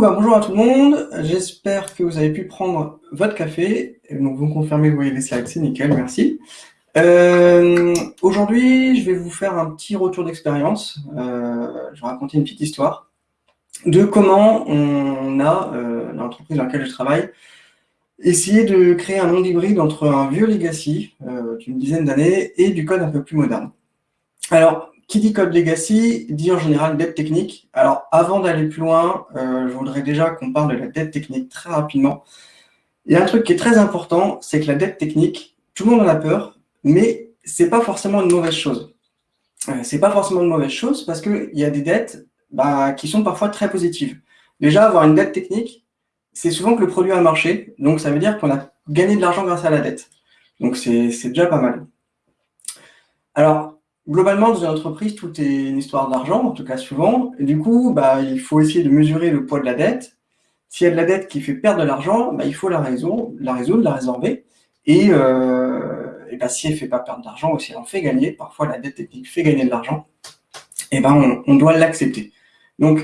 Bah, bonjour à tout le monde. J'espère que vous avez pu prendre votre café. Donc, vous me confirmez vous voyez les slides, c'est nickel, merci. Euh, Aujourd'hui, je vais vous faire un petit retour d'expérience. Euh, je vais raconter une petite histoire de comment on a, euh, l'entreprise dans laquelle je travaille, essayé de créer un monde hybride entre un vieux legacy euh, d'une dizaine d'années et du code un peu plus moderne. Alors, qui dit code legacy dit en général dette technique. Alors, avant d'aller plus loin, euh, je voudrais déjà qu'on parle de la dette technique très rapidement. Il y a un truc qui est très important, c'est que la dette technique, tout le monde en a peur, mais c'est pas forcément une mauvaise chose. Euh, c'est pas forcément une mauvaise chose parce qu'il y a des dettes bah, qui sont parfois très positives. Déjà, avoir une dette technique, c'est souvent que le produit a marché, donc ça veut dire qu'on a gagné de l'argent grâce à la dette. Donc c'est déjà pas mal. Alors, globalement, dans une entreprise, tout est une histoire d'argent, en tout cas souvent. Du coup, bah, il faut essayer de mesurer le poids de la dette. S'il y a de la dette qui fait perdre de l'argent, bah, il faut la résoudre, la résorber. Et, euh, bah, si elle ne fait pas perdre d'argent ou si elle en fait gagner, parfois la dette technique fait gagner de l'argent, et ben on, on doit l'accepter. Donc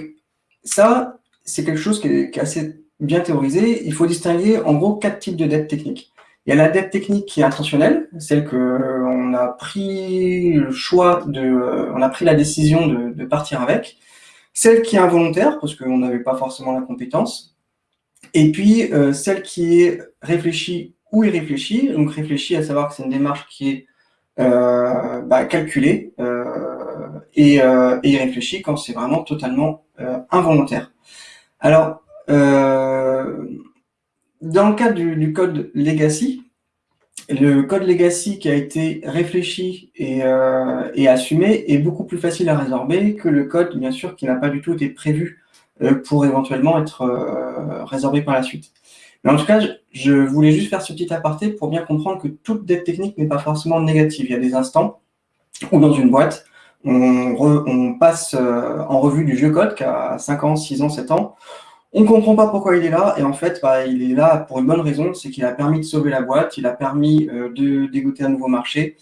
ça, c'est quelque chose qui est, qui est, assez bien théorisé. Il faut distinguer en gros quatre types de dettes techniques. Il y a la dette technique qui est intentionnelle, celle que euh, on a pris le choix de, euh, on a pris la décision de, partir avec. Celle qui est involontaire, parce qu'on n'avait pas forcément la compétence. Et puis, euh, celle qui est réfléchie ou irréfléchie. Donc, réfléchie, à savoir que c'est une démarche qui est bah, calculée et, et irréfléchie quand c'est vraiment totalement involontaire. Alors, dans le cadre du, code legacy, le code legacy qui a été réfléchi et, euh, et, assumé est beaucoup plus facile à résorber que le code, bien sûr, qui n'a pas du tout été prévu euh, pour éventuellement être euh, résorbé par la suite. Mais en tout cas, je, voulais juste faire ce petit aparté pour bien comprendre que toute dette technique n'est pas forcément négative. Il y a des instants où dans une boîte, on, on passe en revue du vieux code qui a 5 ans, 6 ans, 7 ans, on ne comprend pas pourquoi il est là, et en fait, bah, il est là pour une bonne raison, c'est qu'il a permis de sauver la boîte, il a permis euh, de dégoûter un nouveau marché,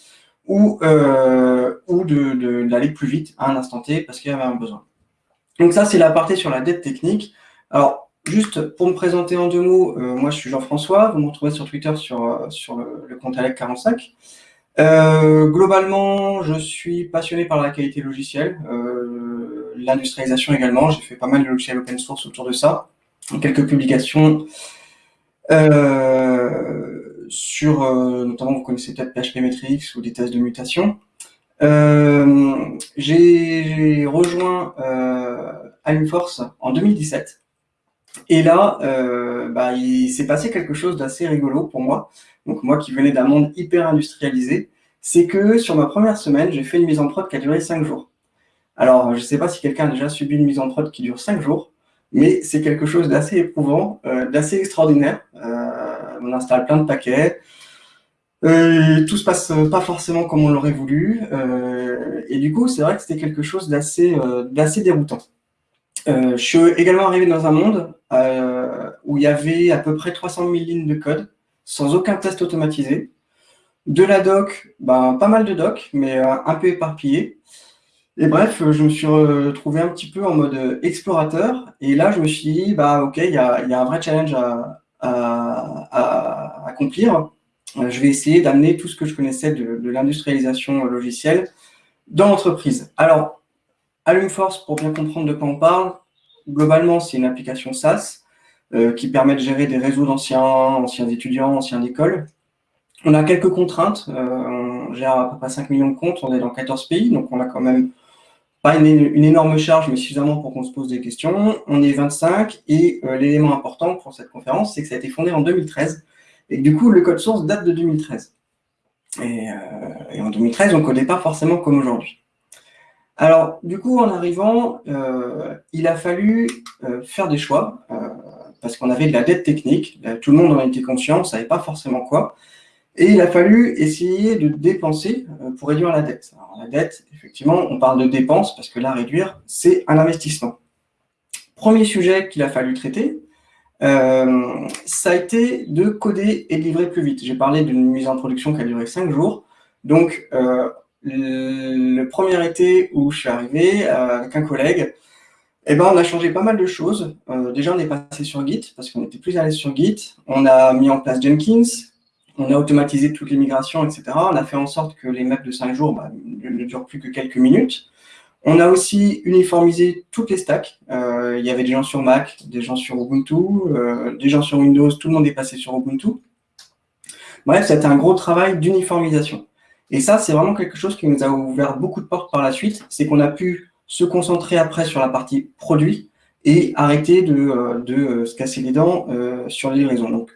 ou, euh, ou d'aller de, plus vite à un instant T, parce qu'il y avait un besoin. Donc ça, c'est la partie sur la dette technique. Alors, juste pour me présenter en deux mots, euh, moi je suis Jean-François, vous me retrouvez sur Twitter sur, sur le, le compte Alec45. Euh, globalement, je suis passionné par la qualité logicielle, l'industrialisation également. J'ai fait pas mal de logiciels open source autour de ça, quelques publications euh, sur, euh, notamment vous connaissez peut-être PHP Metrics ou des tests de mutation. Euh, j'ai rejoint euh, en 2017. Et là, bah, il s'est passé quelque chose d'assez rigolo pour moi. Donc moi qui venais d'un monde hyper industrialisé, c'est que sur ma première semaine, j'ai fait une mise en prod qui a duré 5 jours. Alors, je ne sais pas si quelqu'un a déjà subi une mise en prod qui dure 5 jours, mais c'est quelque chose d'assez éprouvant, euh, d'assez extraordinaire. Euh, on installe plein de paquets, euh, tout se passe pas forcément comme on l'aurait voulu, et du coup, c'est vrai que c'était quelque chose d'assez déroutant. je suis également arrivé dans un monde où il y avait à peu près 300 000 lignes de code, sans aucun test automatisé. De la doc, ben, pas mal de doc, mais un peu éparpillé. Et bref, je me suis retrouvé un petit peu en mode explorateur. Et là, je me suis dit, bah, OK, il y a, un vrai challenge à, accomplir. Je vais essayer d'amener tout ce que je connaissais de, l'industrialisation logicielle dans l'entreprise. Alors, Alumforce, pour bien comprendre de quoi on parle, globalement, c'est une application SaaS euh, qui permet de gérer des réseaux d'anciens, anciens étudiants, anciens écoles. On a quelques contraintes, euh, on gère à peu près 5 millions de comptes, on est dans 14 pays, donc on a quand même pas une, énorme charge, mais suffisamment pour qu'on se pose des questions. On est 25, et euh, l'élément important pour cette conférence, c'est que ça a été fondé en 2013, et que du coup, le code source date de 2013. Et, euh, et en 2013, on ne codait pas forcément comme aujourd'hui. Alors, du coup, en arrivant, euh, il a fallu faire des choix, parce qu'on avait de la dette technique, tout le monde en était conscient, on ne savait pas forcément quoi, et il a fallu essayer de dépenser euh, pour réduire la dette. Alors, la dette, effectivement, on parle de dépenses, parce que là, réduire, c'est un investissement. Premier sujet qu'il a fallu traiter, euh, ça a été de coder et de livrer plus vite. J'ai parlé d'une mise en production qui a duré 5 jours, donc euh, le premier été où je suis arrivé euh, avec un collègue, eh ben, on a changé pas mal de choses. Euh, déjà, on est passé sur Git parce qu'on était plus à l'aise sur Git. On a mis en place Jenkins. On a automatisé toutes les migrations, etc. On a fait en sorte que les maps de 5 jours bah, ne durent plus que quelques minutes. On a aussi uniformisé toutes les stacks. Euh, il y avait des gens sur Mac, des gens sur Ubuntu, euh, des gens sur Windows. Tout le monde est passé sur Ubuntu. Bref, c'était un gros travail d'uniformisation. Et ça, c'est vraiment quelque chose qui nous a ouvert beaucoup de portes par la suite. C'est qu'on a pu se concentrer après sur la partie produit et arrêter de, euh, se casser les dents sur les livraisons. Donc,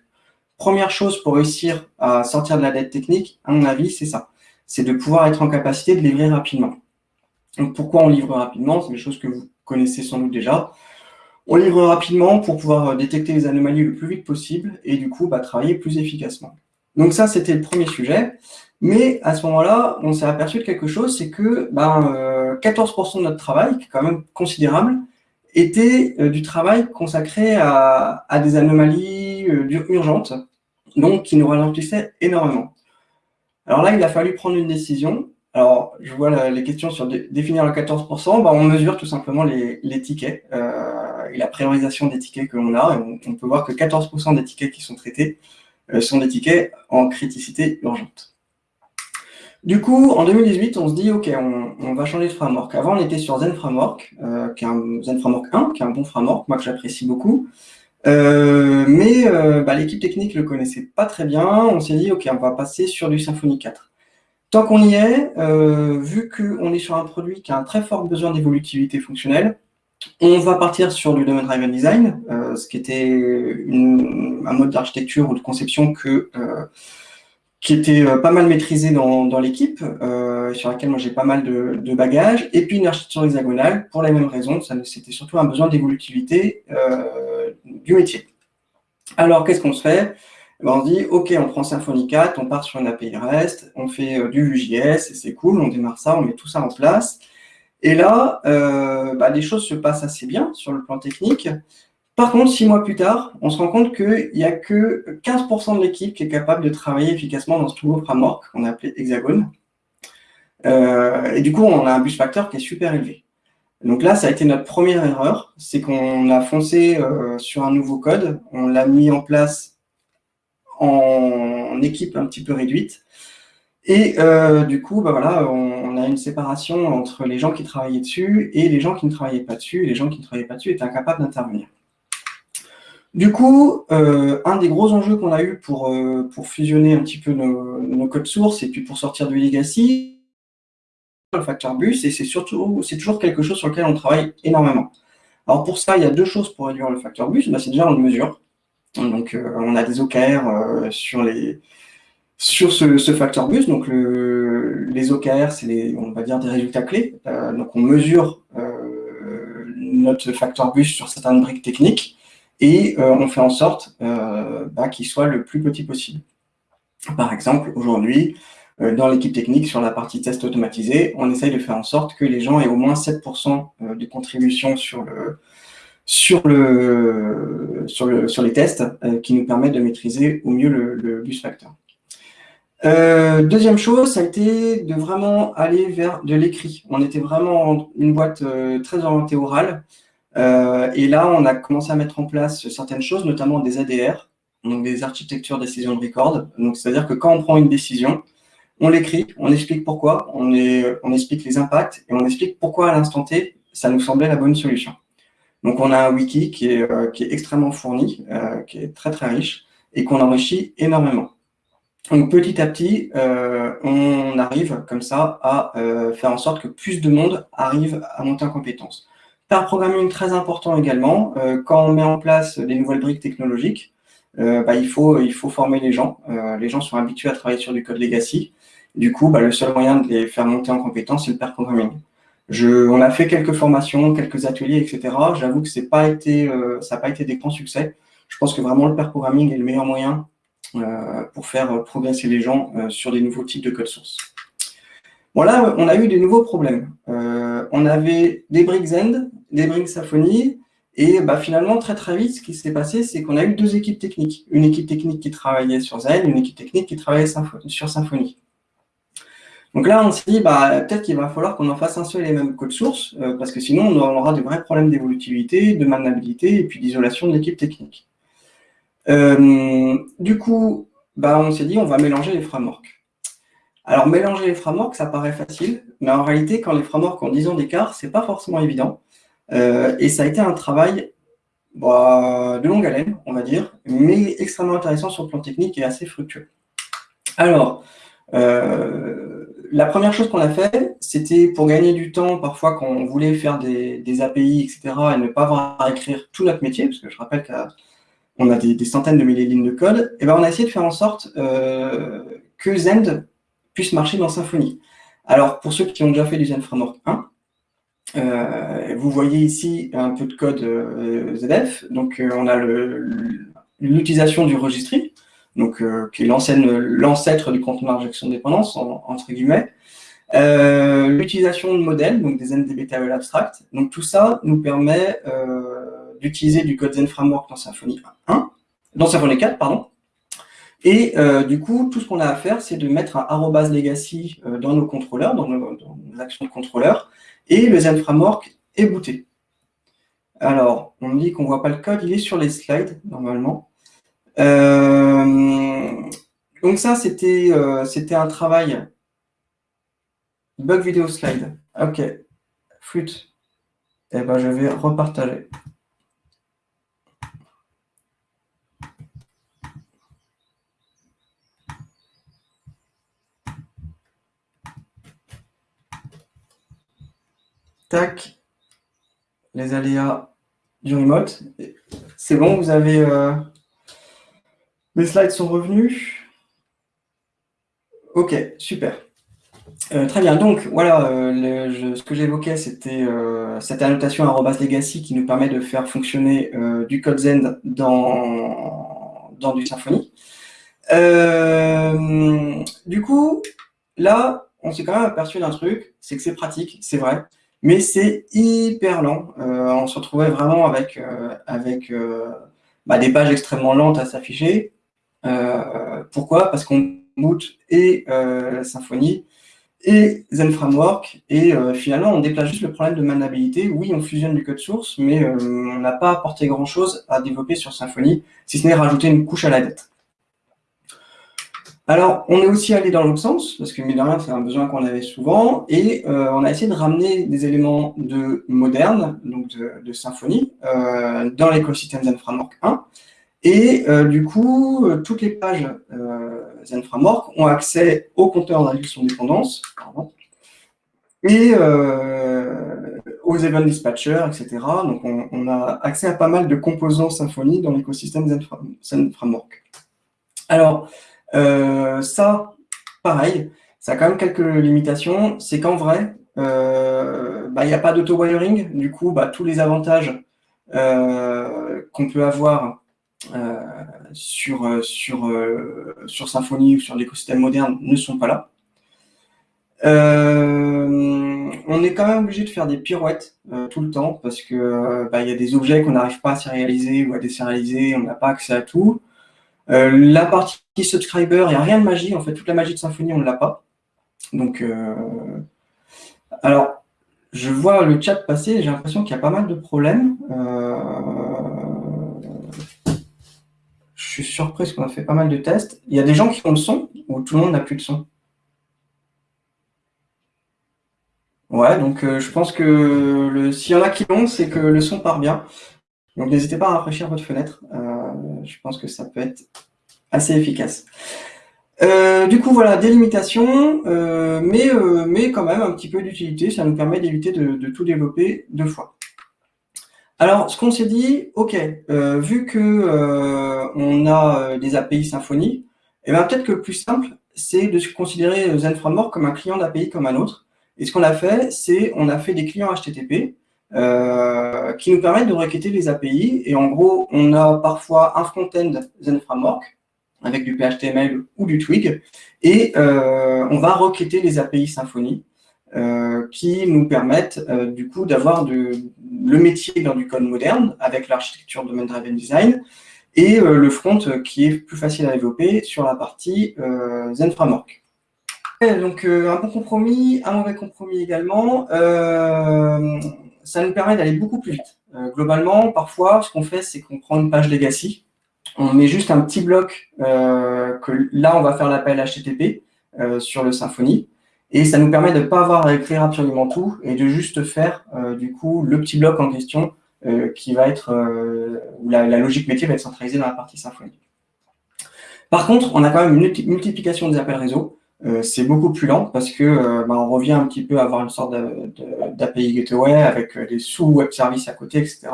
première chose pour réussir à sortir de la dette technique, à mon avis, c'est ça. C'est de pouvoir être en capacité de livrer rapidement. Pourquoi on livre rapidement? C'est des choses que vous connaissez sans doute déjà. On livre rapidement pour pouvoir détecter les anomalies le plus vite possible et du coup, bah, travailler plus efficacement. Donc ça, c'était le premier sujet. Mais à ce moment-là, on s'est aperçu de quelque chose, c'est que ben, 14% de notre travail, qui est quand même considérable, était euh, du travail consacré à, des anomalies euh, urgentes, donc qui nous ralentissait énormément. Alors là, il a fallu prendre une décision. Alors, je vois les questions sur définir le 14%, ben, on mesure tout simplement les, tickets euh, et la priorisation des tickets que l'on a. on, peut voir que 14% des tickets qui sont traités sont des tickets en criticité urgente. Du coup, en 2018, on se dit, OK, on, va changer de framework. Avant, on était sur Zen Framework, euh, qui est un Zen Framework 1, qui est un bon framework, moi que j'apprécie beaucoup. Euh, mais euh, bah, l'équipe technique ne le connaissait pas très bien. On s'est dit, OK, on va passer sur du Symfony 4. Tant qu'on y est, vu qu'on est sur un produit qui a un très fort besoin d'évolutivité fonctionnelle, on va partir sur du Domain Driven Design, ce qui était un mode d'architecture ou de conception que qui était euh, pas mal maîtrisé dans, l'équipe, euh, sur laquelle moi j'ai pas mal de, bagages, et puis une architecture hexagonale, pour la même raison, c'était surtout un besoin d'évolutivité euh, du métier. Alors, qu'est-ce qu'on se fait? Ben, On se dit, OK, on prend Symfony 4, on part sur une API REST, on fait euh, du et c'est cool, on démarre ça, on met tout ça en place. Et là, euh, bah, les choses se passent assez bien sur le plan technique. Par contre, six mois plus tard, on se rend compte qu'il n'y a que 15% de l'équipe qui est capable de travailler efficacement dans ce nouveau framework qu'on a appelé Hexagone. Euh, et du coup, on a un bus factor qui est super élevé. Donc là, ça a été notre première erreur, c'est qu'on a foncé euh, sur un nouveau code, on l'a mis en place en, équipe un petit peu réduite, et euh, du coup, bah voilà, on, a une séparation entre les gens qui travaillaient dessus et les gens qui ne travaillaient pas dessus, et les gens qui ne travaillaient pas dessus étaient incapables d'intervenir. Du coup, euh, un des gros enjeux qu'on a eu pour, pour fusionner un petit peu nos, codes sources et puis pour sortir du legacy, le facteur bus, et c'est surtout, c'est toujours quelque chose sur lequel on travaille énormément. Alors pour ça, il y a deux choses pour réduire le facteur bus. Bah, c'est déjà on le mesure. Donc euh, on a des OKR sur les sur ce, facteur bus. Donc les OKR, c'est les, on va dire des résultats clés. donc on mesure notre facteur bus sur certaines briques techniques et euh, on fait en sorte euh, bah, qu'il soit le plus petit possible. Par exemple, aujourd'hui, euh, dans l'équipe technique, sur la partie test automatisé, on essaye de faire en sorte que les gens aient au moins 7% de contribution sur le, sur, le, sur, le, sur les tests qui nous permettent de maîtriser au mieux le, bus factor. deuxième chose, ça a été de vraiment aller vers de l'écrit. On était vraiment une boîte très orientée orale. Euh, et là, on a commencé à mettre en place certaines choses, notamment des ADR, donc des architectures décision de record. Donc, c'est-à-dire que quand on prend une décision, on l'écrit, on explique pourquoi, on, explique les impacts et on explique pourquoi à l'instant T, ça nous semblait la bonne solution. Donc, on a un wiki qui est, euh, extrêmement fourni, euh, qui est très très riche et qu'on enrichit énormément. Donc, petit à petit, on arrive comme ça à faire en sorte que plus de monde arrive à monter en compétence. Par programming très important également, euh, quand on met en place des nouvelles briques technologiques, euh, bah, il, faut, former les gens. Euh, les gens sont habitués à travailler sur du code legacy. Du coup, bah, le seul moyen de les faire monter en compétence, c'est le pair programming. On a fait quelques formations, quelques ateliers, etc. J'avoue que été, ça n'a pas été des grands succès. Je pense que vraiment le pair programming est le meilleur moyen pour faire progresser les gens sur des nouveaux types de code source. Voilà, on a eu des nouveaux problèmes. on avait des briques End des briques Symfony. Et bah, finalement, très très vite, ce qui s'est passé, c'est qu'on a eu deux équipes techniques. Une équipe technique qui travaillait sur Zen, une équipe technique qui travaillait sur Symfony. Donc là, on s'est dit, bah, peut-être qu'il va falloir qu'on en fasse un seul et même code source, parce que sinon, on aura de vrais problèmes d'évolutivité, de maniabilité et puis d'isolation de l'équipe technique. du coup, bah, on s'est dit, on va mélanger les frameworks. Alors, mélanger les frameworks, ça paraît facile, mais en réalité, quand les frameworks ont 10 ans d'écart, c'est pas forcément évident. Euh, et ça a été un travail bah, de longue haleine, on va dire, mais extrêmement intéressant sur le plan technique et assez fructueux. Alors, euh, la première chose qu'on a fait, c'était pour gagner du temps, parfois quand on voulait faire des, API, etc., et ne pas avoir à écrire tout notre métier, parce que je rappelle qu'on a des, centaines de milliers de lignes de code, et ben on a essayé de faire en sorte euh, que Zend puisse marcher dans Symfony. Alors, pour ceux qui ont déjà fait du Zen Framework 1, euh, vous voyez ici un peu de code euh, ZF. Donc, euh, on a l'utilisation du registry, donc, qui est l'ancêtre du contenu d'injection de dépendance, entre guillemets. L'utilisation de modèles, donc des NDBTL abstract. Donc, tout ça nous permet d'utiliser du code Zen Framework dans Symfony 1, dans Symfony 4, pardon, et euh, du coup, tout ce qu'on a à faire, c'est de mettre un arrobas legacy euh, dans nos contrôleurs, dans nos, actions de contrôleur, et le Zen Framework est booté. Alors, on me dit qu'on ne voit pas le code, il est sur les slides, normalement. Euh, donc ça, c'était un travail. Bug vidéo slide. OK. Flûte. Eh ben, je vais repartager. Tac. Les aléas du remote. C'est bon, vous avez... Euh, les slides sont revenus. Ok, super. Euh, très bien, donc voilà, euh, ce que j'évoquais, c'était cette annotation legacy qui nous permet de faire fonctionner du code Zen dans, dans du Symfony. du coup, là, on s'est quand même aperçu d'un truc, c'est que c'est pratique, c'est vrai mais c'est hyper lent. Euh, on se retrouvait vraiment avec, euh, avec euh, bah, des pages extrêmement lentes à s'afficher. Pourquoi? Parce qu'on boot et Symfony et Zen Framework, et finalement, on déplace juste le problème de maniabilité. Oui, on fusionne du code source, mais on n'a pas apporté grand-chose à développer sur Symfony, si ce n'est rajouter une couche à la dette. Alors, on est aussi allé dans l'autre sens, parce que, mine c'est un besoin qu'on avait souvent, et euh, on a essayé de ramener des éléments de moderne, donc de, Symfony, euh, dans l'écosystème Zen Framework 1. Et euh, du coup, toutes les pages Zen Framework ont accès au compteur d'injection de dépendance, et aux event dispatchers, etc. Donc, on, a accès à pas mal de composants Symfony dans l'écosystème Zen Framework. Alors, euh, ça, pareil, ça a quand même quelques limitations. C'est qu'en vrai, euh, bah, il n'y a pas d'auto-wiring. Du coup, bah, tous les avantages euh, qu'on peut avoir sur, sur, sur Symfony ou sur l'écosystème moderne ne sont pas là. on est quand même obligé de faire des pirouettes tout le temps parce que bah, il y a des objets qu'on n'arrive pas à sérialiser ou à désérialiser, on n'a pas accès à tout. Euh, la partie subscriber, il n'y a rien de magie. En fait, toute la magie de Symfony, on ne l'a pas. Donc, euh, alors, je vois le chat passer, j'ai l'impression qu'il y a pas mal de problèmes. Euh, suis surpris qu'on a fait pas mal de tests. Il y a des gens qui ont le son ou tout le monde n'a plus de son Ouais, donc je pense que s'il y en a qui l'ont, c'est que le son part bien. Donc n'hésitez pas à rafraîchir votre fenêtre. je pense que ça peut être assez efficace. Euh, du coup, voilà, délimitation, euh, mais, euh, mais quand même un petit peu d'utilité, ça nous permet d'éviter de, tout développer deux fois. Alors, ce qu'on s'est dit, ok, vu que on a des API Symfony, eh bien peut-être que le plus simple, c'est de considérer Zen Framework comme un client d'API comme un autre. Et ce qu'on a fait, c'est on a fait des clients HTTP qui nous permettent de requêter les API. Et en gros, on a parfois un front-end Zen Framework avec du PHTML ou du Twig, et euh, on va requêter les API Symfony euh, qui nous permettent euh, du coup d'avoir le métier dans du code moderne avec l'architecture Domain Driven Design et le front qui est plus facile à développer sur la partie Zen Framework. donc un bon compromis, un mauvais compromis également. ça nous permet d'aller beaucoup plus vite. globalement, parfois, ce qu'on fait, c'est qu'on prend une page legacy, on met juste un petit bloc que là, on va faire l'appel HTTP sur le Symfony. Et ça nous permet de ne pas avoir à écrire absolument tout et de juste faire euh, du coup le petit bloc en question euh, qui va être euh, où la, logique métier va être centralisée dans la partie Symfony. Par contre, on a quand même une multiplication des appels réseau. c'est beaucoup plus lent parce que bah, on revient un petit peu à avoir une sorte d'API gateway avec des sous-web services à côté, etc.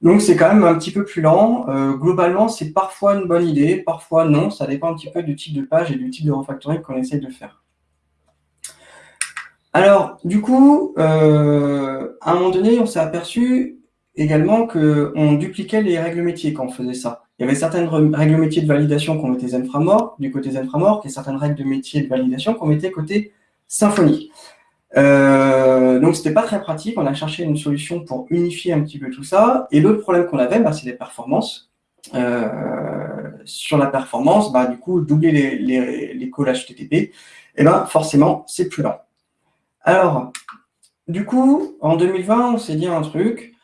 Donc c'est quand même un petit peu plus lent. globalement, c'est parfois une bonne idée, parfois non. Ça dépend un petit peu du type de page et du type de refactoring qu'on essaie de faire. Alors, du coup, euh, à un moment donné, on s'est aperçu également qu'on dupliquait les règles métiers quand on faisait ça. Il y avait certaines règles métiers de validation qu'on mettait Zen du côté Zen et certaines règles de métier de validation qu'on mettait côté Symfony. Euh, donc, c'était pas très pratique. On a cherché une solution pour unifier un petit peu tout ça. Et l'autre problème qu'on avait, bah, c'est les performances. Euh, sur la performance, bah, du coup, doubler les, les, les calls HTTP, eh ben, forcément, c'est plus lent. Alors, du coup, en 2020, on s'est dit un truc,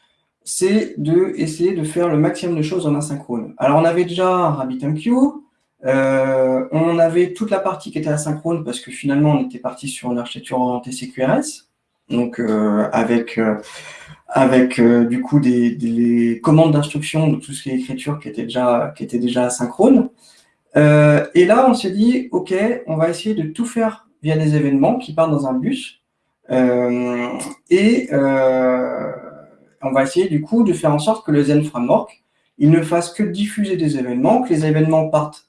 c'est de essayer de faire le maximum de choses en asynchrone. Alors, on avait déjà RabbitMQ, euh, on avait toute la partie qui était asynchrone parce que finalement, on était parti sur une architecture orientée CQRS, donc euh, avec, euh, du coup des, commandes d'instruction, donc tout ce qui est écriture qui était déjà, qui était déjà asynchrone. et là, on s'est dit, OK, on va essayer de tout faire via des événements qui partent dans un bus. Euh, et euh, on va essayer du coup de faire en sorte que le Zen Framework, il ne fasse que diffuser des événements, que les événements partent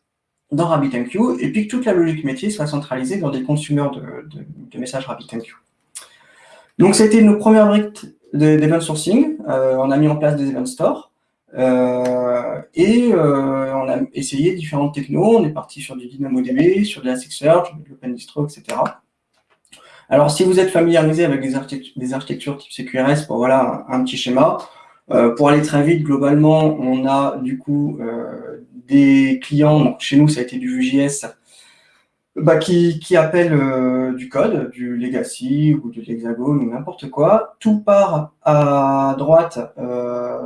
dans RabbitMQ, et puis que toute la logique métier soit centralisée dans des consommateurs de, messages RabbitMQ. Donc, c'était nos premières briques d'event sourcing. Euh, on a mis en place des event stores. et on a essayé différentes technos. On est parti sur du DynamoDB, sur de la Search, de l'OpenDistro, etc. Alors, si vous êtes familiarisé avec des, architectures, type CQRS, voilà un, petit schéma. Euh, pour aller très vite, globalement, on a du coup euh, des clients, chez nous ça a été du Vue.js, bah, qui, qui appellent euh, du code, du legacy ou de l'hexagone ou n'importe quoi. Tout part à droite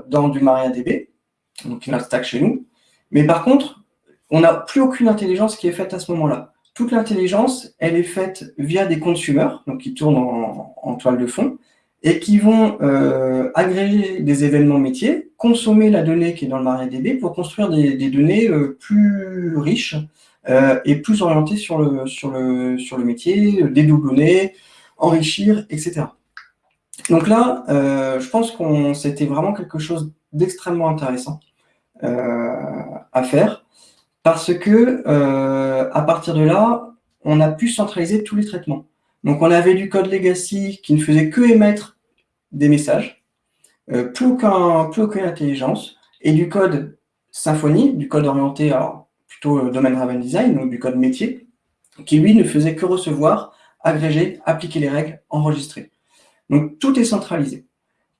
dans du MariaDB, donc notre stack chez nous. Mais par contre, on n'a plus aucune intelligence qui est faite à ce moment-là. Toute l'intelligence, elle est faite via des consumers, donc qui tournent en, toile de fond, et qui vont euh, agréger des événements métiers, consommer la donnée qui est dans le MariaDB pour construire des, données euh, plus riches euh, et plus orientées sur le, sur le, sur le métier, dédoublonner, enrichir, etc. Donc là, je pense qu'on c'était vraiment quelque chose d'extrêmement intéressant à faire parce que euh, à partir de là, on a pu centraliser tous les traitements. Donc on avait du code legacy qui ne faisait que émettre des messages, euh, plus, aucun, aucune intelligence, et du code Symfony, du code orienté alors plutôt euh, domaine driven design, donc du code métier, qui lui ne faisait que recevoir, agréger, appliquer les règles, enregistrer. Donc tout est centralisé.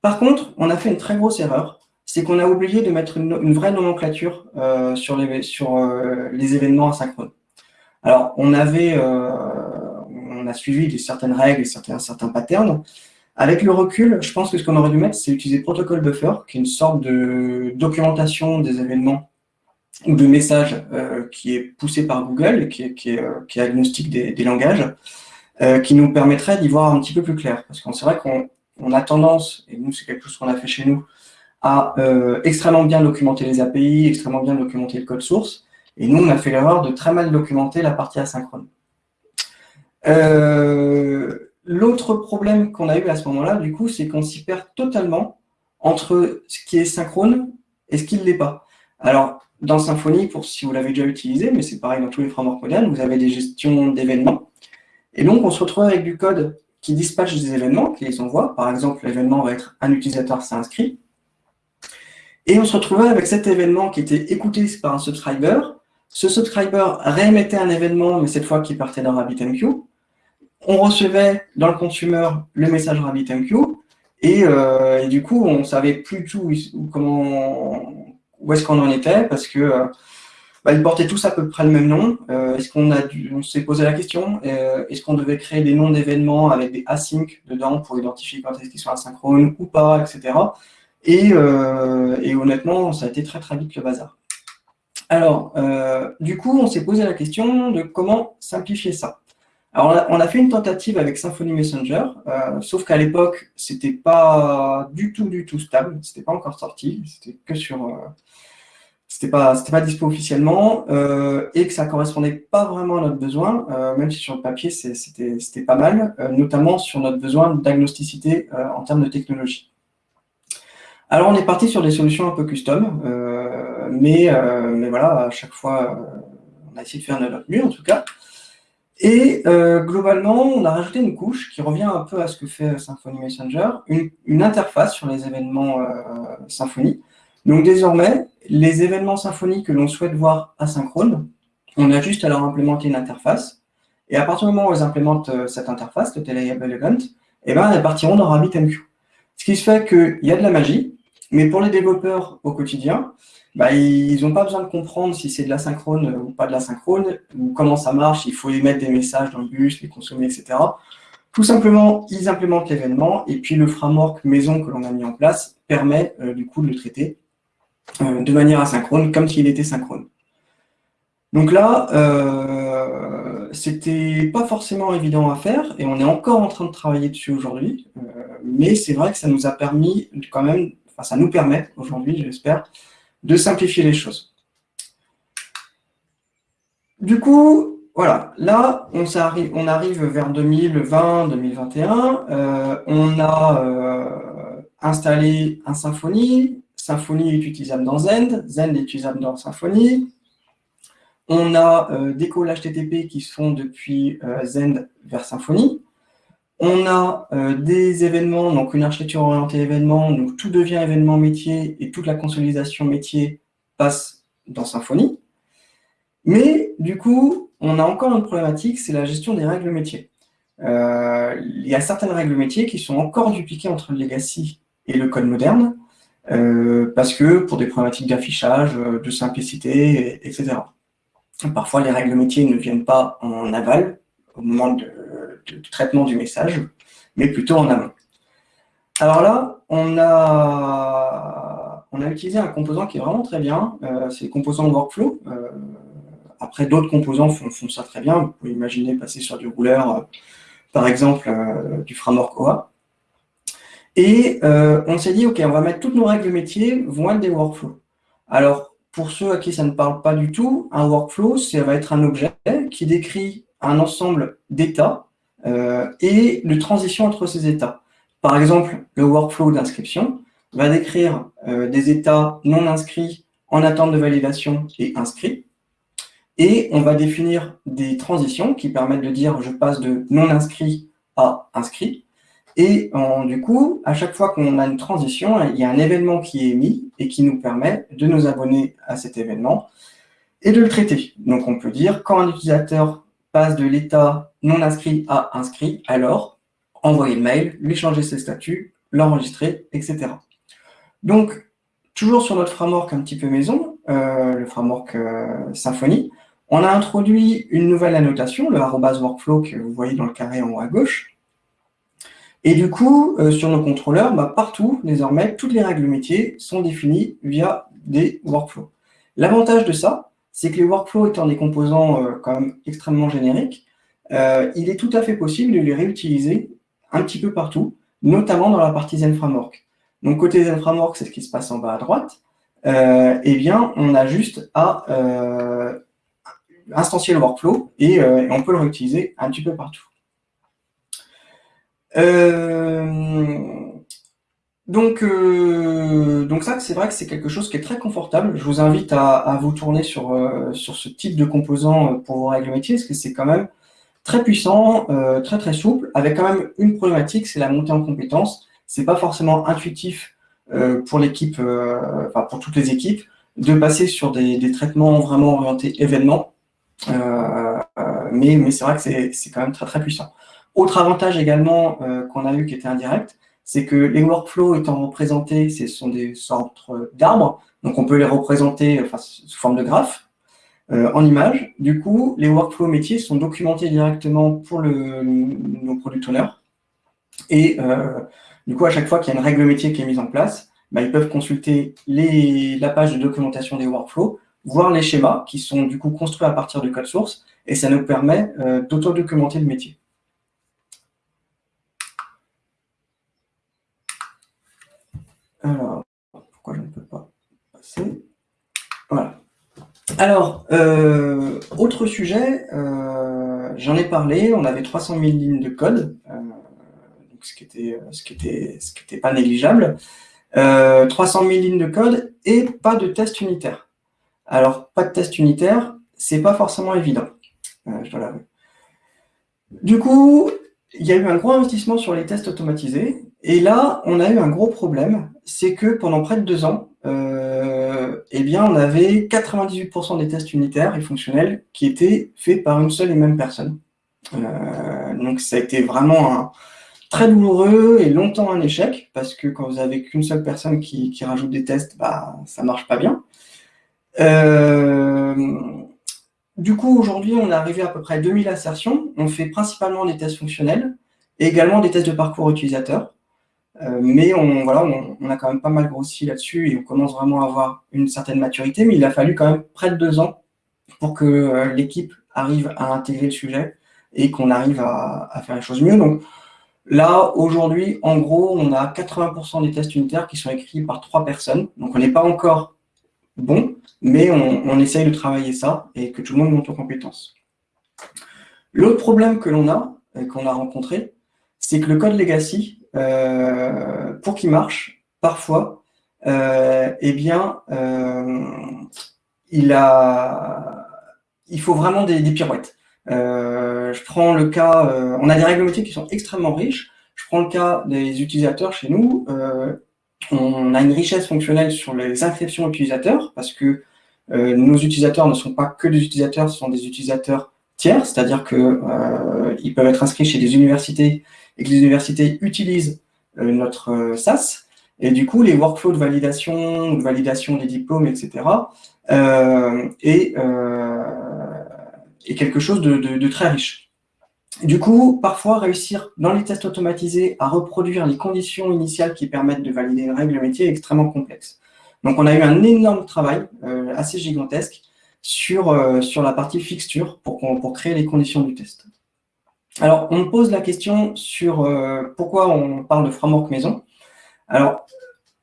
Par contre, on a fait une très grosse erreur, c'est qu'on a oublié de mettre une, vraie nomenclature euh, sur, euh, les événements asynchrones. Alors, on avait, euh, on a suivi certaines règles certains, certains patterns. Avec le recul, je pense que ce qu'on aurait dû mettre, c'est utiliser Protocol Buffer, qui est une sorte de documentation des événements ou de messages qui est poussé par Google, qui est, qui est, qui agnostique des, langages, qui nous permettrait d'y voir un petit peu plus clair. Parce qu'on c'est vrai qu'on on a tendance, et nous c'est quelque chose qu'on a fait chez nous, à euh, extrêmement bien documenter les API, extrêmement bien documenter le code source. Et nous, on a fait l'erreur de très mal documenter la partie asynchrone. Euh, l'autre problème qu'on a eu à ce moment-là, du coup, c'est qu'on s'y perd totalement entre ce qui est synchrone et ce qui ne l'est pas. Alors, dans Symfony, pour si vous l'avez déjà utilisé, mais c'est pareil dans tous les frameworks modernes, vous avez des gestions d'événements. Et donc, on se retrouve avec du code qui dispatche des événements, qui les envoie. Par exemple, l'événement va être un utilisateur s'est inscrit. Et on se retrouvait avec cet événement qui était écouté par un subscriber. Ce subscriber réémettait un événement, mais cette fois qui partait dans RabbitMQ. On recevait dans le consumer le message RabbitMQ. Et, euh, et du coup, on savait plus tout où est-ce qu'on en était, parce que euh, bah, ils portaient tous à peu près le même nom. Euh, est-ce qu'on on s'est posé la question, est-ce qu'on devait créer des noms d'événements avec des async dedans pour identifier quand est-ce qu'ils sont asynchrones ou pas, etc. Et, et, honnêtement, ça a été très très vite le bazar. Alors, du coup, on s'est posé la question de comment simplifier ça. Alors, on a fait une tentative avec Symfony Messenger, euh, sauf qu'à l'époque, c'était pas du tout, du tout stable, c'était pas encore sorti, c'était que sur, euh, c'était pas, c'était pas dispo officiellement, euh, et que ça correspondait pas vraiment à notre besoin, même si sur le papier, c'était, c'était pas mal, notamment sur notre besoin de diagnosticité en termes de technologie. Alors, on est parti sur des solutions un peu custom, mais, mais voilà, à chaque fois, on a essayé de faire notre mieux en tout cas. Et euh, globalement, on a rajouté une couche qui revient un peu à ce que fait Symfony Messenger, une, interface sur les événements euh, Symfony. Donc désormais, les événements Symfony que l'on souhaite voir asynchrones, on a juste à leur implémenter une interface. Et à partir du moment où ils implémentent euh, cette interface, le Telayable Event, eh ben, elles partiront dans RabbitMQ. Ce qui se fait qu'il y a de la magie, mais pour les développeurs au quotidien, bah, ils n'ont pas besoin de comprendre si c'est de l'asynchrone ou pas de l'asynchrone, ou comment ça marche, il faut émettre des messages dans le bus, les consommer, etc. Tout simplement, ils implémentent l'événement, et puis le framework maison que l'on a mis en place permet euh, du coup de le traiter euh, de manière asynchrone, comme s'il était synchrone. Donc là, euh, c'était pas forcément évident à faire, et on est encore en train de travailler dessus aujourd'hui, euh, mais c'est vrai que ça nous a permis quand même, ça nous permet aujourd'hui, j'espère, de simplifier les choses. Du coup, voilà, là, on, arrive, vers 2020-2021. Euh, on a euh, installé un Symfony. Symfony est utilisable dans Zend. Zend est utilisable dans Symfony. On a euh, des calls HTTP qui se font depuis Zend vers Symfony. On a euh, des événements, donc une architecture orientée événement, donc tout devient événement métier et toute la consolidation métier passe dans Symfony. Mais du coup, on a encore une problématique, c'est la gestion des règles métiers. Euh, il y a certaines règles métiers qui sont encore dupliquées entre le legacy et le code moderne, euh, parce que pour des problématiques d'affichage, de simplicité, etc. Parfois, les règles métiers ne viennent pas en aval, au moment de, traitement du message, mais plutôt en amont. Alors là, on a, on a utilisé un composant qui est vraiment très bien, euh, c'est le composant workflow. Euh, après, d'autres composants font, ça très bien. Vous pouvez imaginer passer sur du rouleur, euh, par exemple, du framework OA. Et on s'est dit, OK, on va mettre toutes nos règles métiers vont être des workflows. Alors, pour ceux à qui ça ne parle pas du tout, un workflow, ça va être un objet qui décrit un ensemble d'états euh, et de transition entre ces états. Par exemple, le workflow d'inscription va décrire euh, des états non inscrits en attente de validation et inscrits. Et on va définir des transitions qui permettent de dire je passe de non inscrit à inscrit. Et du coup, à chaque fois qu'on a une transition, il y a un événement qui est émis et qui nous permet de nous abonner à cet événement et de le traiter. Donc on peut dire quand un utilisateur passe de l'état non inscrit à inscrit, alors envoyer le mail, lui changer ses statuts, l'enregistrer, etc. Donc, toujours sur notre framework un petit peu maison, euh, le framework euh, Symfony, on a introduit une nouvelle annotation, le arrobas workflow que vous voyez dans le carré en haut à gauche. Et du coup, euh, sur nos contrôleurs, bah, partout, désormais, toutes les règles métiers sont définies via des workflows. L'avantage de ça, c'est que les workflows étant des composants quand même extrêmement génériques, euh, il est tout à fait possible de les réutiliser un petit peu partout, notamment dans la partie Zen Framework. Donc, côté Zen Framework, c'est ce qui se passe en bas à droite. Euh, eh bien, on a juste à euh, instancier le workflow et, on peut le réutiliser un petit peu partout. Donc, donc ça, c'est vrai que c'est quelque chose qui est très confortable. Je vous invite à, vous tourner sur, sur ce type de composant pour vos règles métiers, parce que c'est quand même très puissant, euh, très très souple, avec quand même une problématique, c'est la montée en compétences. C'est pas forcément intuitif euh, pour l'équipe, euh, enfin pour toutes les équipes, de passer sur des, traitements vraiment orientés événements. mais mais c'est vrai que c'est quand même très très puissant. Autre avantage également qu'on a eu qui était indirect, c'est que les workflows étant représentés, ce sont des sortes d'arbres, donc on peut les représenter sous forme de graphes. en images. Du coup, les workflows métiers sont documentés directement pour le, nos product owners. Et du coup, à chaque fois qu'il y a une règle métier qui est mise en place, bah, ils peuvent consulter la page de documentation des workflows, voir les schémas qui sont du coup construits à partir du code source, et ça nous permet euh, d'auto-documenter le métier. Alors, pourquoi je ne peux pas Voilà. Alors, euh, autre sujet, euh, j'en ai parlé, on avait 300 000 lignes de code, ce qui était, ce qui était, pas négligeable. 300 000 lignes de code et pas de test unitaire. Alors, pas de test unitaire, c'est pas forcément évident. Euh, je dois Du coup, il y a eu un gros investissement sur les tests automatisés. Et là, on a eu un gros problème, c'est que pendant près de deux ans, euh, eh bien, on avait 98% des tests unitaires et fonctionnels qui étaient faits par une seule et même personne. Euh, donc, ça a été vraiment très douloureux et longtemps un échec, parce que quand vous avez qu'une seule personne qui, rajoute des tests, bah, ça marche pas bien. Euh, du coup, aujourd'hui, on est arrivé à peu près à 2000 assertions. On fait principalement des tests fonctionnels et également des tests de parcours utilisateur. Euh, mais on, voilà, on, a quand même pas mal grossi là-dessus et on commence vraiment à avoir une certaine maturité. Mais il a fallu quand même près de deux ans pour que euh, l'équipe arrive à intégrer le sujet et qu'on arrive à, faire les choses mieux. Donc, Là, aujourd'hui, en gros, on a 80% des tests unitaires qui sont écrits par trois personnes. Donc, on n'est pas encore bon, mais on, essaye de travailler ça et que tout le monde monte en compétences. L'autre problème que l'on a, qu'on a rencontré, c'est que le code legacy, euh, pour qu'il marche, parfois, euh, eh bien, euh, il, faut vraiment des pirouettes. Je prends le cas, on a des règles métiers qui sont extrêmement riches. Je prends le cas des utilisateurs chez nous. On a une richesse fonctionnelle sur les inscriptions utilisateurs parce que nos utilisateurs ne sont pas que des utilisateurs, ce sont des utilisateurs c'est-à-dire qu'ils peuvent être inscrits chez des universités et que les universités utilisent notre SaaS. Et du coup, les workflows de validation, de validation des diplômes, etc. et est quelque chose de, très riche. Du coup, parfois, réussir dans les tests automatisés à reproduire les conditions initiales qui permettent de valider une règle métier est extrêmement complexe. Donc, on a eu un énorme travail, euh, assez gigantesque, sur, euh, sur la partie fixture pour, créer les conditions du test. Alors, on pose la question sur euh, pourquoi on parle de framework maison. Alors,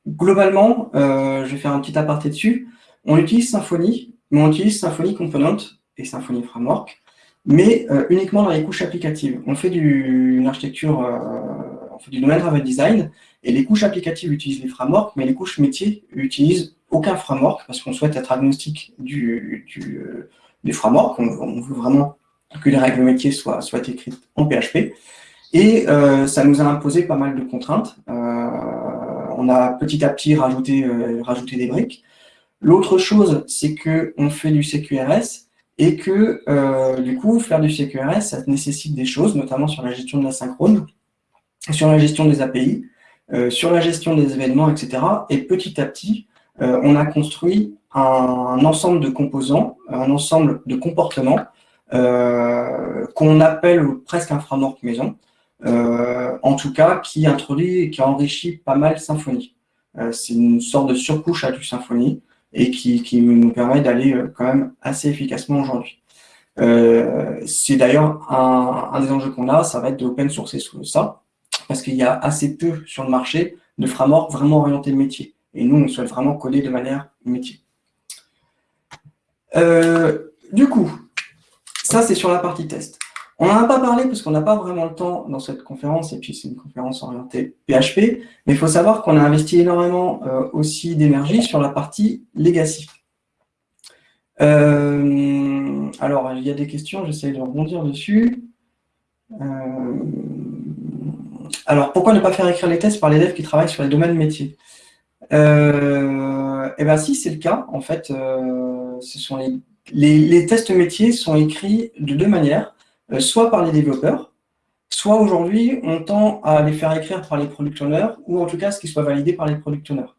globalement, je vais faire un petit aparté dessus. On utilise Symfony, mais on utilise Symfony Component et Symfony Framework, mais euh, uniquement dans les couches applicatives. On fait du, une architecture, euh, on fait du domaine-driven design, et les couches applicatives utilisent les frameworks, mais les couches métiers utilisent aucun framework, parce qu'on souhaite être agnostique du, euh, des frameworks, on, veut vraiment que les règles métiers soient, soient écrites en PHP, et ça nous a imposé pas mal de contraintes. on a petit à petit rajouté, rajouté des briques. L'autre chose, c'est qu'on fait du CQRS, et que euh, du coup, faire du CQRS, ça nécessite des choses, notamment sur la gestion de la synchrone, sur la gestion des API, euh, sur la gestion des événements, etc. Et petit à petit, euh, on a construit un, ensemble de composants, un ensemble de comportements qu'on appelle presque un framework maison, en tout cas qui introduit et qui enrichit pas mal Symfony. C'est une sorte de surcouche à du Symfony et qui, nous permet d'aller euh, quand même assez efficacement aujourd'hui. Euh, c'est d'ailleurs un, des enjeux qu'on a, ça va être de open sourcer ça, parce qu'il y a assez peu sur le marché de frameworks vraiment orientés métier. Et nous, on souhaite vraiment coder de manière métier. Euh, du coup, ça c'est sur la partie test. On n'en a pas parlé parce qu'on n'a pas vraiment le temps dans cette conférence, et puis c'est une conférence orientée PHP, mais il faut savoir qu'on a investi énormément euh, aussi d'énergie sur la partie legacy. Euh, alors, il y a des questions, j'essaie de rebondir dessus. Alors, pourquoi ne pas faire écrire les tests par les devs qui travaillent sur les domaines métiers? Eh bien, si, c'est le cas. En fait, ce sont les tests métiers sont écrits de deux manières. Euh, soit par les développeurs, soit aujourd'hui, on tend à les faire écrire par les product owners, ou en tout cas, ce qui soit validé par les product owners.